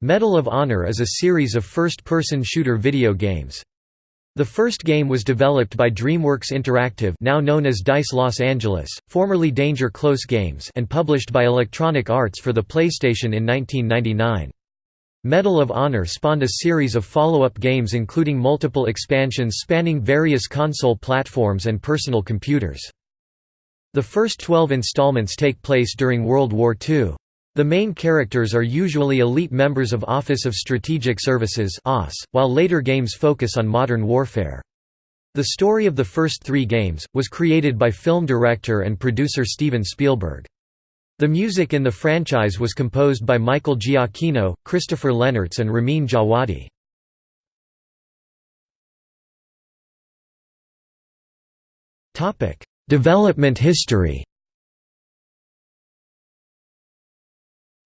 Medal of Honor is a series of first-person shooter video games. The first game was developed by DreamWorks Interactive now known as DICE Los Angeles, formerly Danger Close Games and published by Electronic Arts for the PlayStation in 1999. Medal of Honor spawned a series of follow-up games including multiple expansions spanning various console platforms and personal computers. The first 12 installments take place during World War II. The main characters are usually elite members of Office of Strategic Services while later games focus on modern warfare. The story of the first three games, was created by film director and producer Steven Spielberg. The music in the franchise was composed by Michael Giacchino, Christopher Lennertz and Ramin Djawadi. Development history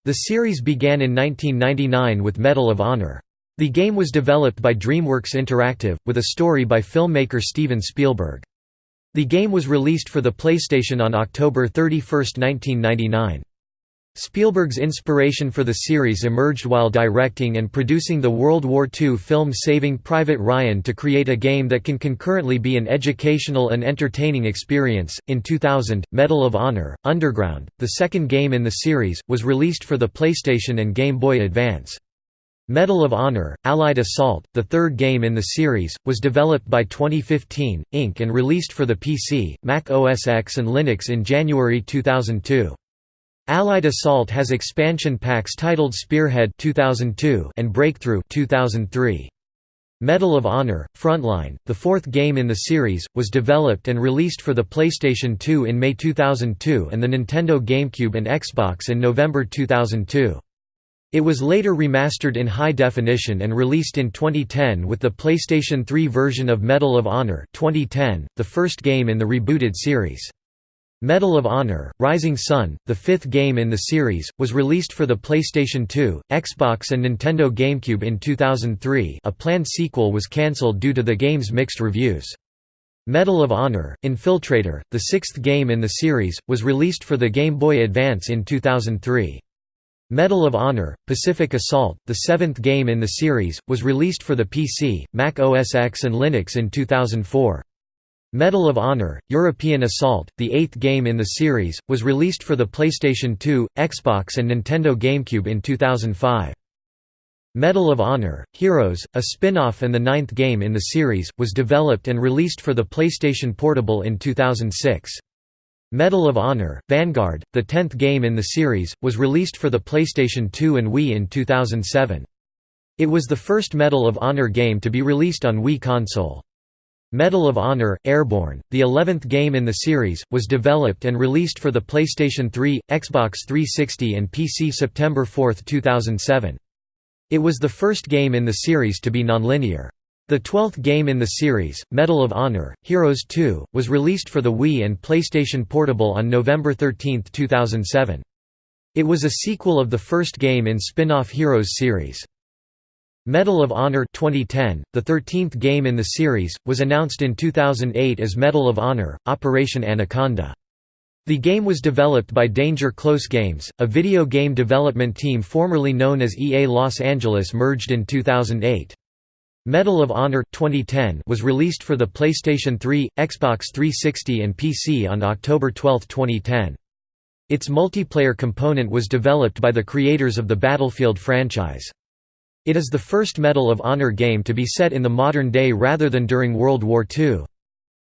The series began in 1999 with Medal of Honor. The game was developed by DreamWorks Interactive, with a story by filmmaker Steven Spielberg. The game was released for the PlayStation on October 31, 1999. Spielberg's inspiration for the series emerged while directing and producing the World War II film Saving Private Ryan to create a game that can concurrently be an educational and entertaining experience. In 2000, Medal of Honor Underground, the second game in the series, was released for the PlayStation and Game Boy Advance. Medal of Honor Allied Assault, the third game in the series, was developed by 2015 Inc. and released for the PC, Mac OS X, and Linux in January 2002. Allied Assault has expansion packs titled Spearhead 2002 and Breakthrough 2003. Medal of Honor Frontline, the fourth game in the series, was developed and released for the PlayStation 2 in May 2002 and the Nintendo GameCube and Xbox in November 2002. It was later remastered in high definition and released in 2010 with the PlayStation 3 version of Medal of Honor 2010, the first game in the rebooted series. Medal of Honor, Rising Sun, the fifth game in the series, was released for the PlayStation 2, Xbox and Nintendo GameCube in 2003 a planned sequel was cancelled due to the game's mixed reviews. Medal of Honor, Infiltrator, the sixth game in the series, was released for the Game Boy Advance in 2003. Medal of Honor, Pacific Assault, the seventh game in the series, was released for the PC, Mac OS X and Linux in 2004. Medal of Honor, European Assault, the eighth game in the series, was released for the PlayStation 2, Xbox and Nintendo GameCube in 2005. Medal of Honor, Heroes, a spin-off and the ninth game in the series, was developed and released for the PlayStation Portable in 2006. Medal of Honor, Vanguard, the tenth game in the series, was released for the PlayStation 2 and Wii in 2007. It was the first Medal of Honor game to be released on Wii console. Medal of Honor, Airborne, the eleventh game in the series, was developed and released for the PlayStation 3, Xbox 360 and PC September 4, 2007. It was the first game in the series to be nonlinear. The twelfth game in the series, Medal of Honor, Heroes 2, was released for the Wii and PlayStation Portable on November 13, 2007. It was a sequel of the first game in spin-off Heroes series. Medal of Honor 2010, the 13th game in the series, was announced in 2008 as Medal of Honor, Operation Anaconda. The game was developed by Danger Close Games, a video game development team formerly known as EA Los Angeles merged in 2008. Medal of Honor 2010 was released for the PlayStation 3, Xbox 360 and PC on October 12, 2010. Its multiplayer component was developed by the creators of the Battlefield franchise. It is the first Medal of Honor game to be set in the modern day rather than during World War II.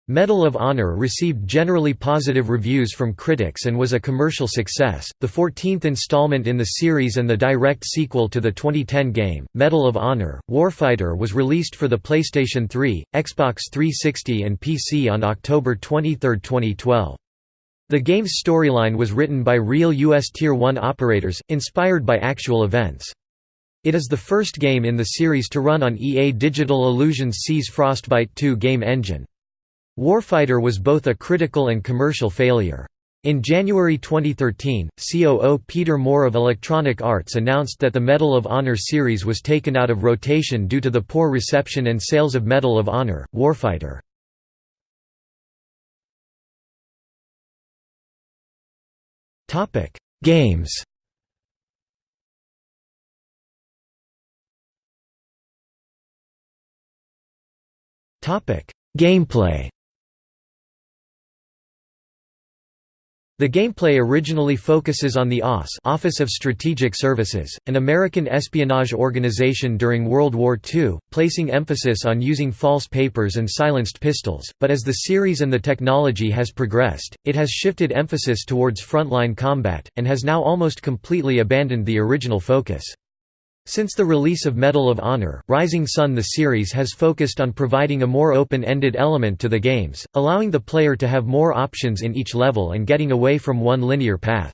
Medal of Honor received generally positive reviews from critics and was a commercial success, the 14th installment in the series and the direct sequel to the 2010 game. Medal of Honor Warfighter was released for the PlayStation 3, Xbox 360 and PC on October 23, 2012. The game's storyline was written by real U.S. Tier 1 operators, inspired by actual events. It is the first game in the series to run on EA Digital Illusions' CE's Frostbite 2 game engine. Warfighter was both a critical and commercial failure. In January 2013, COO Peter Moore of Electronic Arts announced that the Medal of Honor series was taken out of rotation due to the poor reception and sales of Medal of Honor, Warfighter. Games Gameplay The gameplay originally focuses on the OSS Office of Strategic Services, an American espionage organization during World War II, placing emphasis on using false papers and silenced pistols, but as the series and the technology has progressed, it has shifted emphasis towards frontline combat, and has now almost completely abandoned the original focus. Since the release of Medal of Honor, Rising Sun the series has focused on providing a more open-ended element to the games, allowing the player to have more options in each level and getting away from one linear path.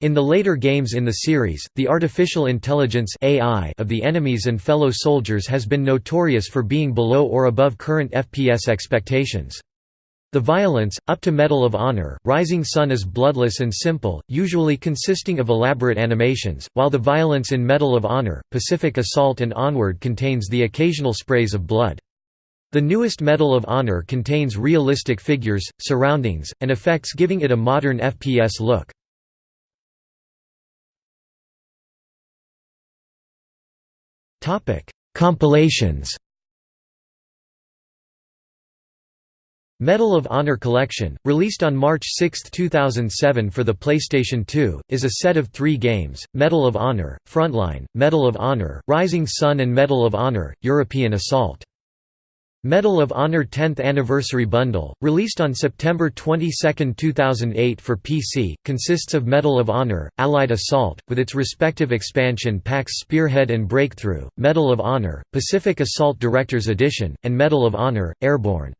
In the later games in the series, the artificial intelligence AI of the enemies and fellow soldiers has been notorious for being below or above current FPS expectations. The violence, up to Medal of Honor, Rising Sun is bloodless and simple, usually consisting of elaborate animations, while the violence in Medal of Honor, Pacific Assault and Onward contains the occasional sprays of blood. The newest Medal of Honor contains realistic figures, surroundings, and effects giving it a modern FPS look. Compilations Medal of Honor Collection, released on March 6, 2007 for the PlayStation 2, is a set of three games, Medal of Honor, Frontline, Medal of Honor, Rising Sun and Medal of Honor, European Assault. Medal of Honor 10th Anniversary Bundle, released on September 22, 2008 for PC, consists of Medal of Honor, Allied Assault, with its respective expansion packs Spearhead and Breakthrough, Medal of Honor, Pacific Assault Director's Edition, and Medal of Honor, Airborne.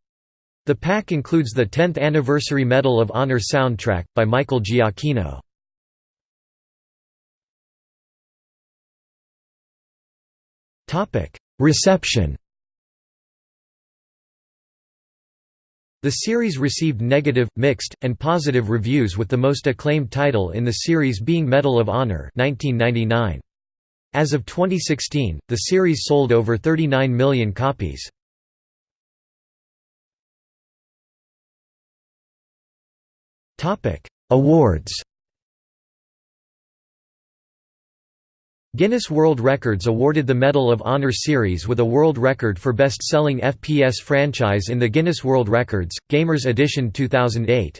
The pack includes the 10th Anniversary Medal of Honor soundtrack, by Michael Giacchino. Reception The series received negative, mixed, and positive reviews with the most acclaimed title in the series being Medal of Honor 1999. As of 2016, the series sold over 39 million copies. Topic: Awards. Guinness World Records awarded the Medal of Honor series with a world record for best-selling FPS franchise in the Guinness World Records Gamers Edition 2008.